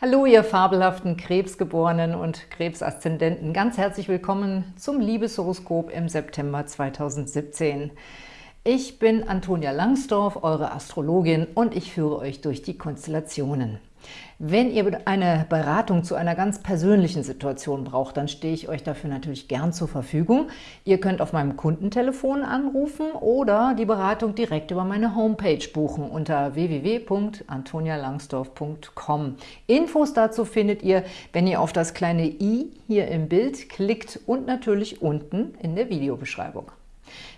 Hallo, ihr fabelhaften Krebsgeborenen und Krebsaszendenten. Ganz herzlich willkommen zum Liebeshoroskop im September 2017. Ich bin Antonia Langsdorf, eure Astrologin, und ich führe euch durch die Konstellationen. Wenn ihr eine Beratung zu einer ganz persönlichen Situation braucht, dann stehe ich euch dafür natürlich gern zur Verfügung. Ihr könnt auf meinem Kundentelefon anrufen oder die Beratung direkt über meine Homepage buchen unter www.antonialangsdorf.com. Infos dazu findet ihr, wenn ihr auf das kleine i hier im Bild klickt und natürlich unten in der Videobeschreibung.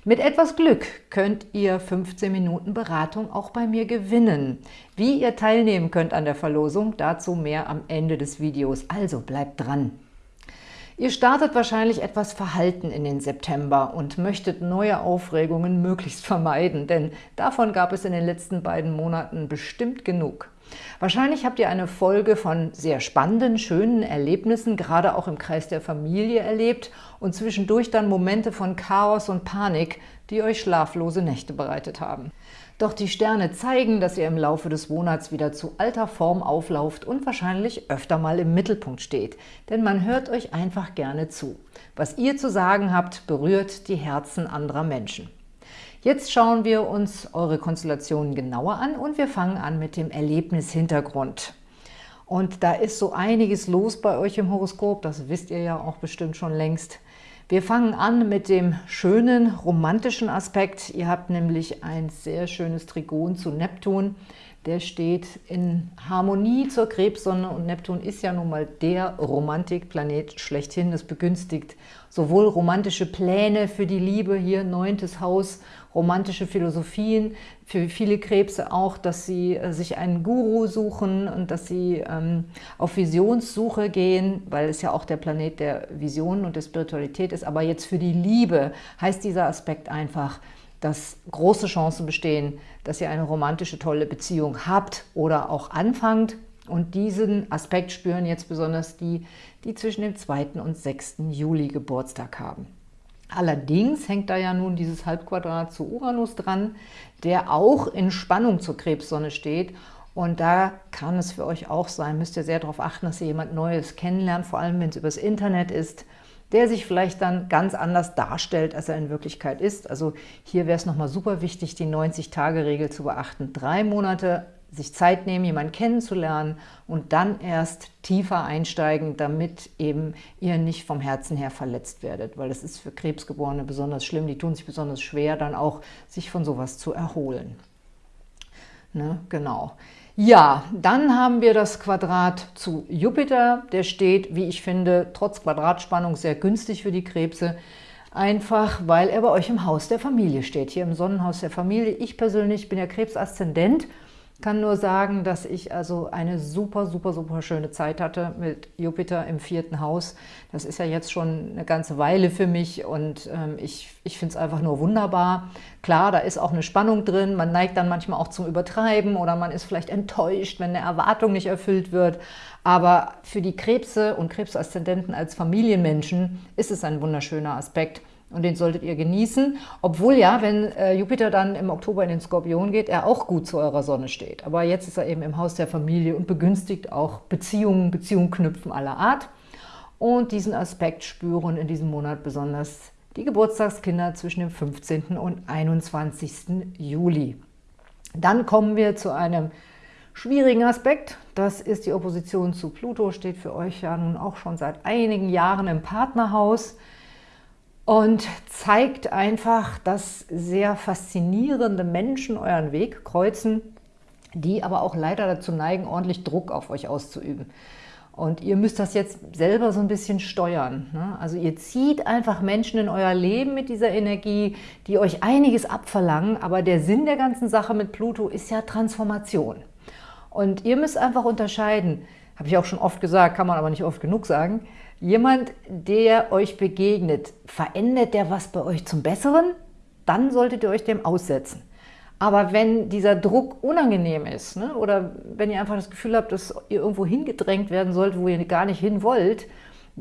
Mit etwas Glück könnt ihr 15 Minuten Beratung auch bei mir gewinnen. Wie ihr teilnehmen könnt an der Verlosung, dazu mehr am Ende des Videos. Also bleibt dran! Ihr startet wahrscheinlich etwas verhalten in den September und möchtet neue Aufregungen möglichst vermeiden, denn davon gab es in den letzten beiden Monaten bestimmt genug. Wahrscheinlich habt ihr eine Folge von sehr spannenden, schönen Erlebnissen, gerade auch im Kreis der Familie erlebt und zwischendurch dann Momente von Chaos und Panik, die euch schlaflose Nächte bereitet haben. Doch die Sterne zeigen, dass ihr im Laufe des Monats wieder zu alter Form auflauft und wahrscheinlich öfter mal im Mittelpunkt steht, denn man hört euch einfach gerne zu. Was ihr zu sagen habt, berührt die Herzen anderer Menschen. Jetzt schauen wir uns eure Konstellationen genauer an und wir fangen an mit dem Erlebnishintergrund. Und da ist so einiges los bei euch im Horoskop, das wisst ihr ja auch bestimmt schon längst. Wir fangen an mit dem schönen romantischen Aspekt. Ihr habt nämlich ein sehr schönes Trigon zu Neptun. Der steht in Harmonie zur Krebssonne und Neptun ist ja nun mal der Romantikplanet schlechthin. Das begünstigt sowohl romantische Pläne für die Liebe, hier neuntes Haus, romantische Philosophien, für viele Krebse auch, dass sie äh, sich einen Guru suchen und dass sie ähm, auf Visionssuche gehen, weil es ja auch der Planet der Visionen und der Spiritualität ist. Aber jetzt für die Liebe heißt dieser Aspekt einfach, dass große Chancen bestehen, dass ihr eine romantische, tolle Beziehung habt oder auch anfangt. Und diesen Aspekt spüren jetzt besonders die, die zwischen dem 2. und 6. Juli Geburtstag haben. Allerdings hängt da ja nun dieses Halbquadrat zu Uranus dran, der auch in Spannung zur Krebssonne steht. Und da kann es für euch auch sein, müsst ihr sehr darauf achten, dass ihr jemand Neues kennenlernt, vor allem wenn es übers Internet ist, der sich vielleicht dann ganz anders darstellt, als er in Wirklichkeit ist. Also hier wäre es nochmal super wichtig, die 90-Tage-Regel zu beachten. Drei Monate sich Zeit nehmen, jemanden kennenzulernen und dann erst tiefer einsteigen, damit eben ihr nicht vom Herzen her verletzt werdet, weil das ist für Krebsgeborene besonders schlimm, die tun sich besonders schwer, dann auch sich von sowas zu erholen. Ne, genau. Ja, dann haben wir das Quadrat zu Jupiter, der steht, wie ich finde, trotz Quadratspannung sehr günstig für die Krebse, einfach weil er bei euch im Haus der Familie steht, hier im Sonnenhaus der Familie. Ich persönlich bin ja Krebsaszendent, kann nur sagen, dass ich also eine super, super, super schöne Zeit hatte mit Jupiter im vierten Haus. Das ist ja jetzt schon eine ganze Weile für mich und ähm, ich, ich finde es einfach nur wunderbar. Klar, da ist auch eine Spannung drin, man neigt dann manchmal auch zum Übertreiben oder man ist vielleicht enttäuscht, wenn eine Erwartung nicht erfüllt wird. Aber für die Krebse und Krebsaszendenten als Familienmenschen ist es ein wunderschöner Aspekt, und den solltet ihr genießen, obwohl ja, wenn äh, Jupiter dann im Oktober in den Skorpion geht, er auch gut zu eurer Sonne steht. Aber jetzt ist er eben im Haus der Familie und begünstigt auch Beziehungen, Beziehungen knüpfen aller Art. Und diesen Aspekt spüren in diesem Monat besonders die Geburtstagskinder zwischen dem 15. und 21. Juli. Dann kommen wir zu einem schwierigen Aspekt. Das ist die Opposition zu Pluto, steht für euch ja nun auch schon seit einigen Jahren im Partnerhaus und zeigt einfach, dass sehr faszinierende Menschen euren Weg kreuzen, die aber auch leider dazu neigen, ordentlich Druck auf euch auszuüben. Und ihr müsst das jetzt selber so ein bisschen steuern. Ne? Also ihr zieht einfach Menschen in euer Leben mit dieser Energie, die euch einiges abverlangen, aber der Sinn der ganzen Sache mit Pluto ist ja Transformation. Und ihr müsst einfach unterscheiden, habe ich auch schon oft gesagt, kann man aber nicht oft genug sagen, Jemand, der euch begegnet, verändert der was bei euch zum Besseren? Dann solltet ihr euch dem aussetzen. Aber wenn dieser Druck unangenehm ist ne, oder wenn ihr einfach das Gefühl habt, dass ihr irgendwo hingedrängt werden sollt, wo ihr gar nicht hin wollt,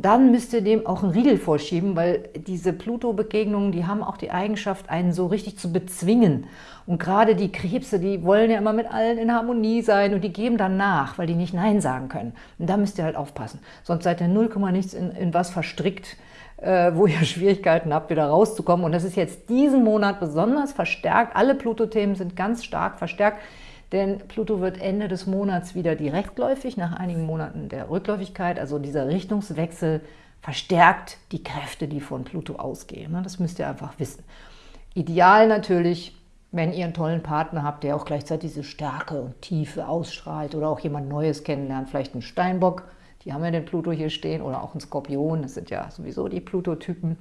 dann müsst ihr dem auch einen Riegel vorschieben, weil diese Pluto-Begegnungen, die haben auch die Eigenschaft, einen so richtig zu bezwingen. Und gerade die Krebse, die wollen ja immer mit allen in Harmonie sein und die geben dann nach, weil die nicht Nein sagen können. Und da müsst ihr halt aufpassen. Sonst seid ihr 0, nichts in, in was verstrickt, äh, wo ihr Schwierigkeiten habt, wieder rauszukommen. Und das ist jetzt diesen Monat besonders verstärkt. Alle Pluto-Themen sind ganz stark verstärkt. Denn Pluto wird Ende des Monats wieder direktläufig, nach einigen Monaten der Rückläufigkeit. Also dieser Richtungswechsel verstärkt die Kräfte, die von Pluto ausgehen. Ne? Das müsst ihr einfach wissen. Ideal natürlich, wenn ihr einen tollen Partner habt, der auch gleichzeitig diese Stärke und Tiefe ausstrahlt oder auch jemand Neues kennenlernt, vielleicht einen Steinbock, die haben ja den Pluto hier stehen, oder auch einen Skorpion, das sind ja sowieso die Pluto-Typen.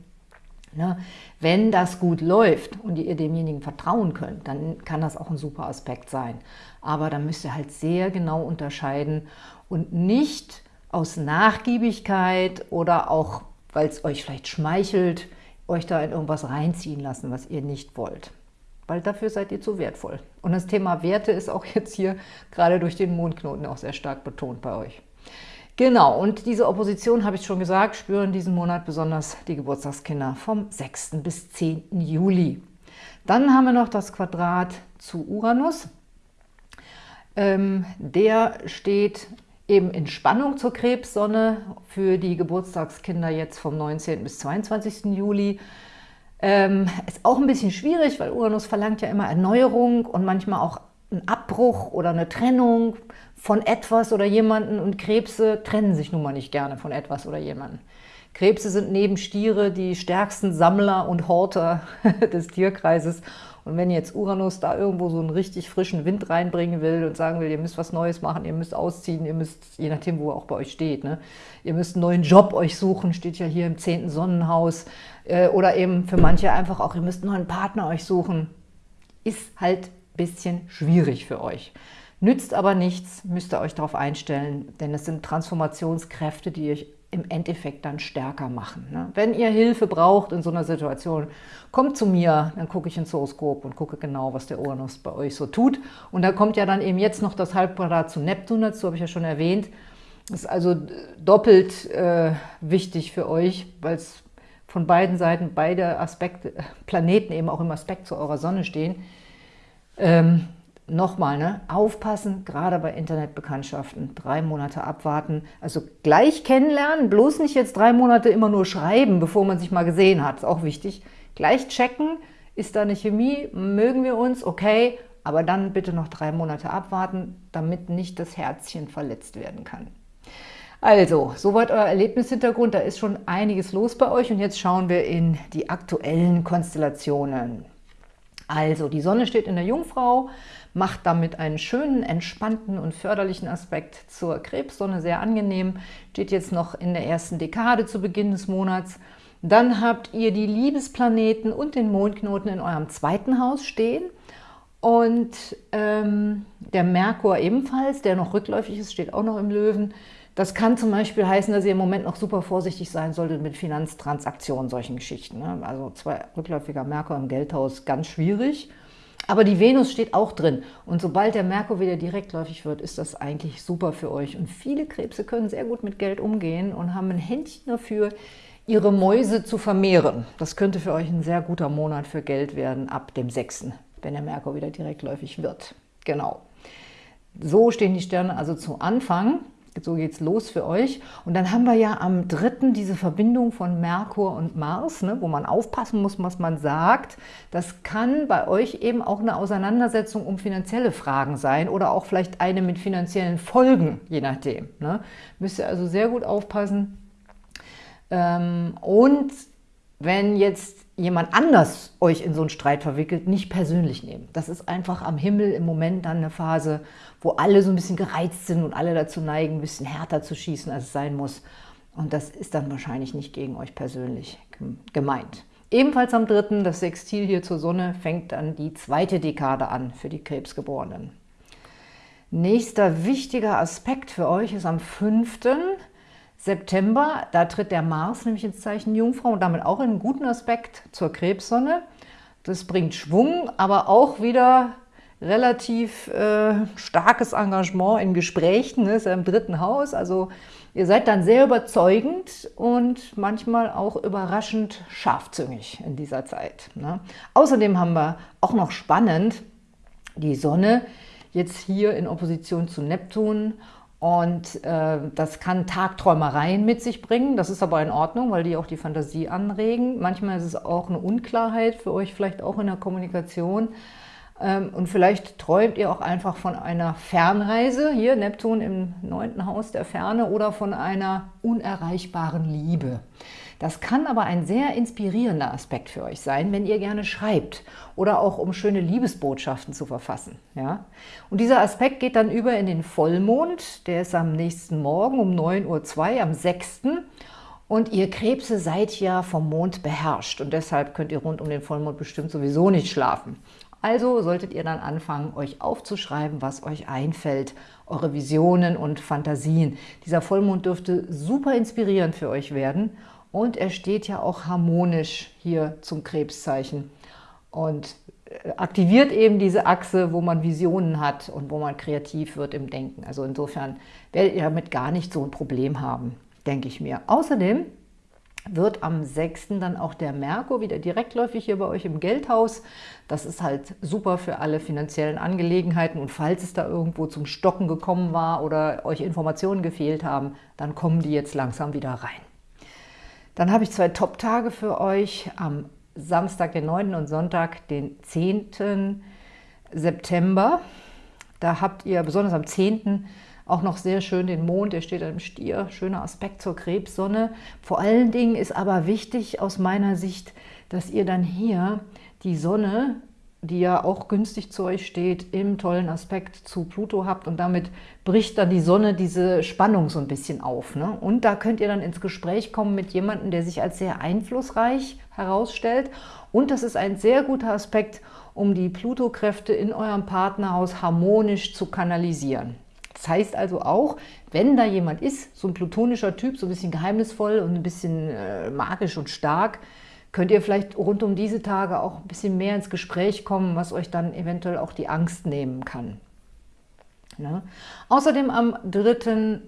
Ne? Wenn das gut läuft und ihr demjenigen vertrauen könnt, dann kann das auch ein super Aspekt sein. Aber dann müsst ihr halt sehr genau unterscheiden und nicht aus Nachgiebigkeit oder auch, weil es euch vielleicht schmeichelt, euch da in irgendwas reinziehen lassen, was ihr nicht wollt. Weil dafür seid ihr zu wertvoll. Und das Thema Werte ist auch jetzt hier gerade durch den Mondknoten auch sehr stark betont bei euch. Genau, und diese Opposition, habe ich schon gesagt, spüren diesen Monat besonders die Geburtstagskinder vom 6. bis 10. Juli. Dann haben wir noch das Quadrat zu Uranus. Ähm, der steht eben in Spannung zur Krebssonne für die Geburtstagskinder jetzt vom 19. bis 22. Juli. Ähm, ist auch ein bisschen schwierig, weil Uranus verlangt ja immer Erneuerung und manchmal auch einen Abbruch oder eine Trennung von etwas oder jemanden und Krebse trennen sich nun mal nicht gerne von etwas oder jemanden. Krebse sind neben Stiere die stärksten Sammler und Horter des Tierkreises. Und wenn jetzt Uranus da irgendwo so einen richtig frischen Wind reinbringen will und sagen will, ihr müsst was Neues machen, ihr müsst ausziehen, ihr müsst, je nachdem, wo er auch bei euch steht, ne? ihr müsst einen neuen Job euch suchen, steht ja hier im zehnten Sonnenhaus, äh, oder eben für manche einfach auch, ihr müsst einen neuen Partner euch suchen, ist halt ein bisschen schwierig für euch. Nützt aber nichts, müsst ihr euch darauf einstellen, denn es sind Transformationskräfte, die euch im Endeffekt dann stärker machen. Ne? Wenn ihr Hilfe braucht in so einer Situation, kommt zu mir, dann gucke ich ins Horoskop und gucke genau, was der Uranus bei euch so tut. Und da kommt ja dann eben jetzt noch das Halbquadrat zu Neptun dazu, habe ich ja schon erwähnt. Das ist also doppelt äh, wichtig für euch, weil es von beiden Seiten, beide Aspekte, Planeten eben auch im Aspekt zu eurer Sonne stehen. Ähm, Nochmal, ne? aufpassen, gerade bei Internetbekanntschaften, drei Monate abwarten, also gleich kennenlernen, bloß nicht jetzt drei Monate immer nur schreiben, bevor man sich mal gesehen hat, ist auch wichtig. Gleich checken, ist da eine Chemie, mögen wir uns, okay, aber dann bitte noch drei Monate abwarten, damit nicht das Herzchen verletzt werden kann. Also, soweit euer Erlebnishintergrund, da ist schon einiges los bei euch und jetzt schauen wir in die aktuellen Konstellationen. Also, die Sonne steht in der Jungfrau, macht damit einen schönen, entspannten und förderlichen Aspekt zur Krebssonne, sehr angenehm. Steht jetzt noch in der ersten Dekade zu Beginn des Monats. Dann habt ihr die Liebesplaneten und den Mondknoten in eurem zweiten Haus stehen. Und ähm, der Merkur ebenfalls, der noch rückläufig ist, steht auch noch im Löwen. Das kann zum Beispiel heißen, dass ihr im Moment noch super vorsichtig sein solltet mit Finanztransaktionen, solchen Geschichten. Ne? Also zwei rückläufiger Merkur im Geldhaus, ganz schwierig. Aber die Venus steht auch drin. Und sobald der Merkur wieder direktläufig wird, ist das eigentlich super für euch. Und viele Krebse können sehr gut mit Geld umgehen und haben ein Händchen dafür, ihre Mäuse zu vermehren. Das könnte für euch ein sehr guter Monat für Geld werden ab dem 6., wenn der Merkur wieder direktläufig wird. Genau. So stehen die Sterne also zu Anfang so geht es los für euch. Und dann haben wir ja am 3. diese Verbindung von Merkur und Mars, ne, wo man aufpassen muss, was man sagt. Das kann bei euch eben auch eine Auseinandersetzung um finanzielle Fragen sein oder auch vielleicht eine mit finanziellen Folgen, je nachdem. Ne. Müsst ihr also sehr gut aufpassen. Ähm, und wenn jetzt jemand anders euch in so einen Streit verwickelt, nicht persönlich nehmen. Das ist einfach am Himmel im Moment dann eine Phase, wo alle so ein bisschen gereizt sind und alle dazu neigen, ein bisschen härter zu schießen, als es sein muss. Und das ist dann wahrscheinlich nicht gegen euch persönlich gemeint. Ebenfalls am 3. das Sextil hier zur Sonne fängt dann die zweite Dekade an für die Krebsgeborenen. Nächster wichtiger Aspekt für euch ist am 5. September, da tritt der Mars nämlich ins Zeichen Jungfrau und damit auch in einen guten Aspekt zur Krebssonne. Das bringt Schwung, aber auch wieder relativ äh, starkes Engagement in Gesprächen, ne? ist ja im dritten Haus, also ihr seid dann sehr überzeugend und manchmal auch überraschend scharfzüngig in dieser Zeit. Ne? Außerdem haben wir auch noch spannend die Sonne jetzt hier in Opposition zu Neptun und äh, das kann Tagträumereien mit sich bringen. Das ist aber in Ordnung, weil die auch die Fantasie anregen. Manchmal ist es auch eine Unklarheit für euch, vielleicht auch in der Kommunikation. Ähm, und vielleicht träumt ihr auch einfach von einer Fernreise, hier Neptun im neunten Haus der Ferne, oder von einer unerreichbaren Liebe. Das kann aber ein sehr inspirierender Aspekt für euch sein, wenn ihr gerne schreibt oder auch um schöne Liebesbotschaften zu verfassen. Ja? Und dieser Aspekt geht dann über in den Vollmond, der ist am nächsten Morgen um 9.02 Uhr, am 6. Und ihr Krebse seid ja vom Mond beherrscht und deshalb könnt ihr rund um den Vollmond bestimmt sowieso nicht schlafen. Also solltet ihr dann anfangen, euch aufzuschreiben, was euch einfällt, eure Visionen und Fantasien. Dieser Vollmond dürfte super inspirierend für euch werden und er steht ja auch harmonisch hier zum Krebszeichen und äh, aktiviert eben diese Achse, wo man Visionen hat und wo man kreativ wird im Denken. Also insofern werdet ihr damit gar nicht so ein Problem haben, denke ich mir. Außerdem wird am 6. dann auch der Merkur wieder direktläufig hier bei euch im Geldhaus. Das ist halt super für alle finanziellen Angelegenheiten und falls es da irgendwo zum Stocken gekommen war oder euch Informationen gefehlt haben, dann kommen die jetzt langsam wieder rein. Dann habe ich zwei Top-Tage für euch am Samstag, den 9. und Sonntag, den 10. September. Da habt ihr besonders am 10. auch noch sehr schön den Mond, der steht im Stier, schöner Aspekt zur Krebssonne. Vor allen Dingen ist aber wichtig aus meiner Sicht, dass ihr dann hier die Sonne die ja auch günstig zu euch steht, im tollen Aspekt zu Pluto habt und damit bricht dann die Sonne diese Spannung so ein bisschen auf. Ne? Und da könnt ihr dann ins Gespräch kommen mit jemandem, der sich als sehr einflussreich herausstellt und das ist ein sehr guter Aspekt, um die Pluto-Kräfte in eurem Partnerhaus harmonisch zu kanalisieren. Das heißt also auch, wenn da jemand ist, so ein plutonischer Typ, so ein bisschen geheimnisvoll und ein bisschen äh, magisch und stark, könnt ihr vielleicht rund um diese Tage auch ein bisschen mehr ins Gespräch kommen, was euch dann eventuell auch die Angst nehmen kann. Ne? Außerdem am 3.,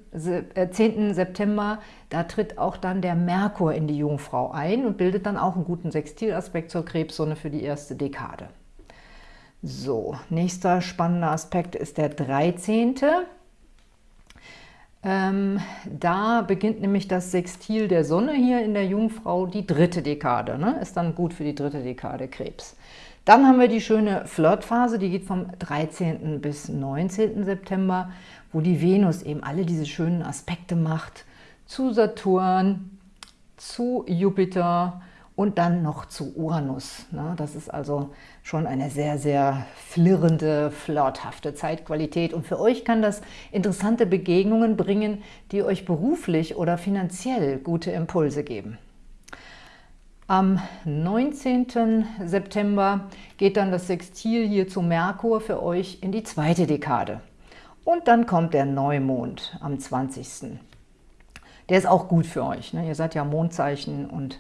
äh, 10. September, da tritt auch dann der Merkur in die Jungfrau ein und bildet dann auch einen guten Sextilaspekt zur Krebssonne für die erste Dekade. So, nächster spannender Aspekt ist der 13. Ähm, da beginnt nämlich das Sextil der Sonne hier in der Jungfrau, die dritte Dekade. Ne? Ist dann gut für die dritte Dekade Krebs. Dann haben wir die schöne Flirtphase, die geht vom 13. bis 19. September, wo die Venus eben alle diese schönen Aspekte macht zu Saturn, zu Jupiter, und dann noch zu Uranus. Ne? Das ist also schon eine sehr, sehr flirrende, flirthafte Zeitqualität. Und für euch kann das interessante Begegnungen bringen, die euch beruflich oder finanziell gute Impulse geben. Am 19. September geht dann das Sextil hier zu Merkur für euch in die zweite Dekade. Und dann kommt der Neumond am 20. Der ist auch gut für euch. Ne? Ihr seid ja Mondzeichen und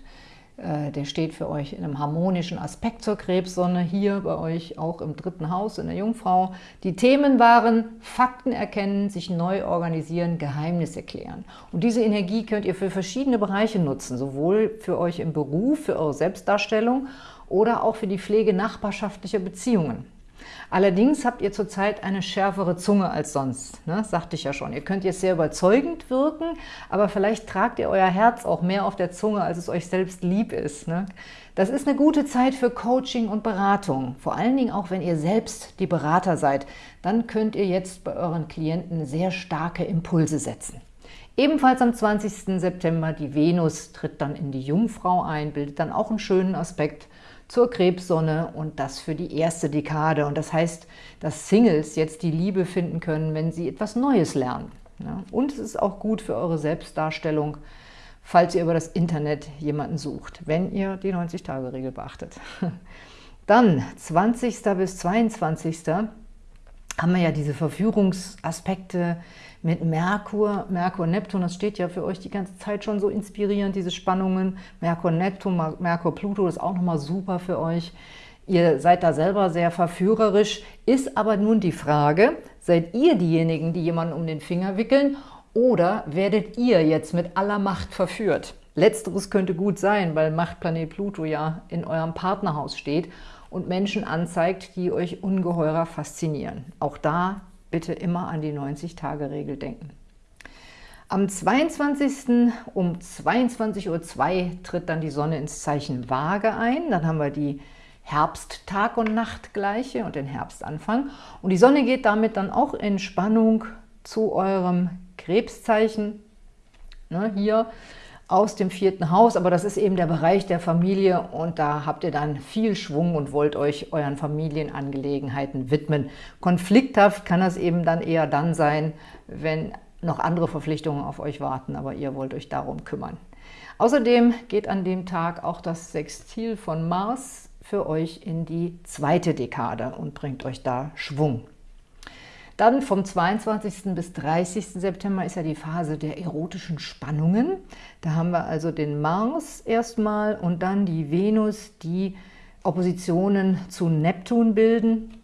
der steht für euch in einem harmonischen Aspekt zur Krebssonne, hier bei euch auch im dritten Haus in der Jungfrau. Die Themen waren Fakten erkennen, sich neu organisieren, Geheimnis erklären. Und diese Energie könnt ihr für verschiedene Bereiche nutzen, sowohl für euch im Beruf, für eure Selbstdarstellung oder auch für die Pflege nachbarschaftlicher Beziehungen. Allerdings habt ihr zurzeit eine schärfere Zunge als sonst, ne? sagte ich ja schon. Ihr könnt jetzt sehr überzeugend wirken, aber vielleicht tragt ihr euer Herz auch mehr auf der Zunge, als es euch selbst lieb ist. Ne? Das ist eine gute Zeit für Coaching und Beratung, vor allen Dingen auch, wenn ihr selbst die Berater seid. Dann könnt ihr jetzt bei euren Klienten sehr starke Impulse setzen. Ebenfalls am 20. September, die Venus tritt dann in die Jungfrau ein, bildet dann auch einen schönen Aspekt zur Krebssonne und das für die erste Dekade. Und das heißt, dass Singles jetzt die Liebe finden können, wenn sie etwas Neues lernen. Und es ist auch gut für eure Selbstdarstellung, falls ihr über das Internet jemanden sucht, wenn ihr die 90-Tage-Regel beachtet. Dann 20. bis 22. haben wir ja diese Verführungsaspekte mit Merkur, Merkur, Neptun, das steht ja für euch die ganze Zeit schon so inspirierend, diese Spannungen. Merkur, Neptun, Merkur, Pluto, das ist auch nochmal super für euch. Ihr seid da selber sehr verführerisch, ist aber nun die Frage, seid ihr diejenigen, die jemanden um den Finger wickeln oder werdet ihr jetzt mit aller Macht verführt? Letzteres könnte gut sein, weil Machtplanet Pluto ja in eurem Partnerhaus steht und Menschen anzeigt, die euch ungeheurer faszinieren. Auch da bitte immer an die 90-Tage-Regel denken. Am 22. um 22.02 Uhr tritt dann die Sonne ins Zeichen Waage ein. Dann haben wir die Herbsttag- und Nachtgleiche und den Herbstanfang. Und die Sonne geht damit dann auch in Spannung zu eurem Krebszeichen. Ne, hier aus dem vierten Haus, aber das ist eben der Bereich der Familie und da habt ihr dann viel Schwung und wollt euch euren Familienangelegenheiten widmen. Konflikthaft kann das eben dann eher dann sein, wenn noch andere Verpflichtungen auf euch warten, aber ihr wollt euch darum kümmern. Außerdem geht an dem Tag auch das Sextil von Mars für euch in die zweite Dekade und bringt euch da Schwung. Dann vom 22. bis 30. September ist ja die Phase der erotischen Spannungen. Da haben wir also den Mars erstmal und dann die Venus, die Oppositionen zu Neptun bilden.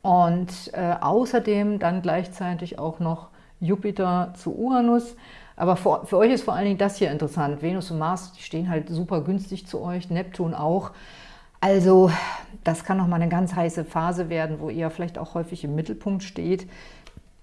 Und äh, außerdem dann gleichzeitig auch noch Jupiter zu Uranus. Aber für, für euch ist vor allen Dingen das hier interessant. Venus und Mars, die stehen halt super günstig zu euch, Neptun auch. Also das kann nochmal eine ganz heiße Phase werden, wo ihr vielleicht auch häufig im Mittelpunkt steht.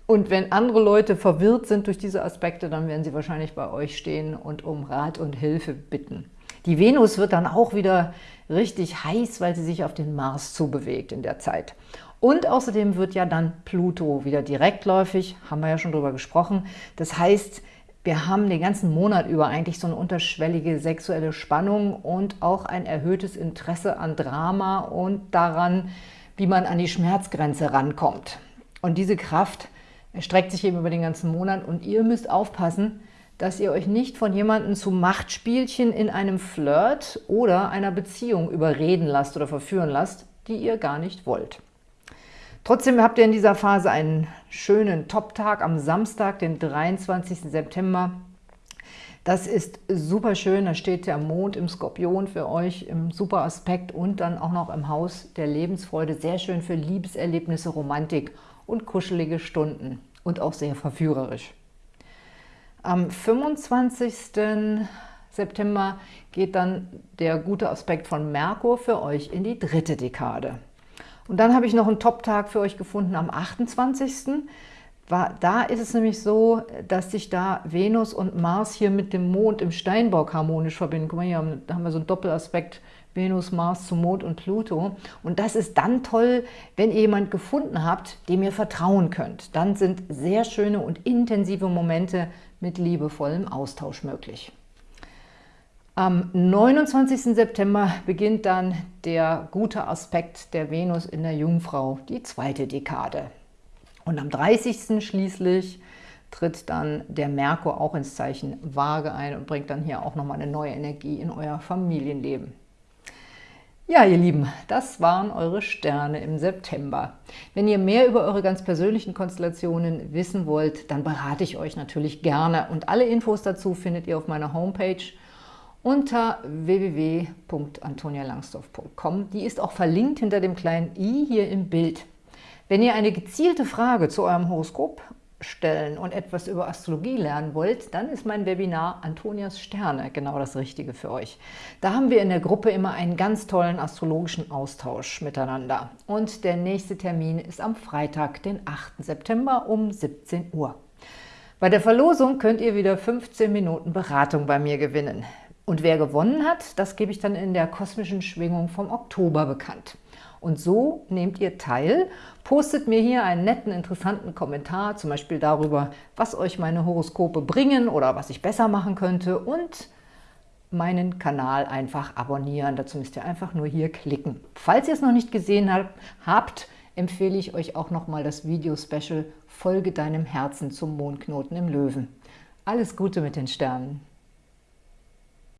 Und wenn andere Leute verwirrt sind durch diese Aspekte, dann werden sie wahrscheinlich bei euch stehen und um Rat und Hilfe bitten. Die Venus wird dann auch wieder richtig heiß, weil sie sich auf den Mars zubewegt in der Zeit. Und außerdem wird ja dann Pluto wieder direktläufig, haben wir ja schon drüber gesprochen. Das heißt, wir haben den ganzen Monat über eigentlich so eine unterschwellige sexuelle Spannung und auch ein erhöhtes Interesse an Drama und daran, wie man an die Schmerzgrenze rankommt. Und diese Kraft erstreckt sich eben über den ganzen Monat und ihr müsst aufpassen, dass ihr euch nicht von jemandem zu Machtspielchen in einem Flirt oder einer Beziehung überreden lasst oder verführen lasst, die ihr gar nicht wollt. Trotzdem habt ihr in dieser Phase einen schönen Top-Tag am Samstag, den 23. September. Das ist super schön, da steht der Mond im Skorpion für euch im super Aspekt und dann auch noch im Haus der Lebensfreude. Sehr schön für Liebeserlebnisse, Romantik und kuschelige Stunden und auch sehr verführerisch. Am 25. September geht dann der gute Aspekt von Merkur für euch in die dritte Dekade. Und dann habe ich noch einen Top-Tag für euch gefunden am 28. Da ist es nämlich so, dass sich da Venus und Mars hier mit dem Mond im Steinbock harmonisch verbinden. Guck mal, hier haben, da haben wir so einen Doppelaspekt Venus, Mars zu Mond und Pluto. Und das ist dann toll, wenn ihr jemanden gefunden habt, dem ihr vertrauen könnt. Dann sind sehr schöne und intensive Momente mit liebevollem Austausch möglich. Am 29. September beginnt dann der gute Aspekt der Venus in der Jungfrau, die zweite Dekade. Und am 30. schließlich tritt dann der Merkur auch ins Zeichen Waage ein und bringt dann hier auch nochmal eine neue Energie in euer Familienleben. Ja, ihr Lieben, das waren eure Sterne im September. Wenn ihr mehr über eure ganz persönlichen Konstellationen wissen wollt, dann berate ich euch natürlich gerne. Und alle Infos dazu findet ihr auf meiner Homepage unter www.antonialangsdorf.com. Die ist auch verlinkt hinter dem kleinen i hier im Bild. Wenn ihr eine gezielte Frage zu eurem Horoskop stellen und etwas über Astrologie lernen wollt, dann ist mein Webinar Antonias Sterne genau das Richtige für euch. Da haben wir in der Gruppe immer einen ganz tollen astrologischen Austausch miteinander. Und der nächste Termin ist am Freitag, den 8. September um 17 Uhr. Bei der Verlosung könnt ihr wieder 15 Minuten Beratung bei mir gewinnen. Und wer gewonnen hat, das gebe ich dann in der kosmischen Schwingung vom Oktober bekannt. Und so nehmt ihr teil, postet mir hier einen netten, interessanten Kommentar, zum Beispiel darüber, was euch meine Horoskope bringen oder was ich besser machen könnte und meinen Kanal einfach abonnieren. Dazu müsst ihr einfach nur hier klicken. Falls ihr es noch nicht gesehen habt, empfehle ich euch auch nochmal das Video-Special Folge deinem Herzen zum Mondknoten im Löwen. Alles Gute mit den Sternen!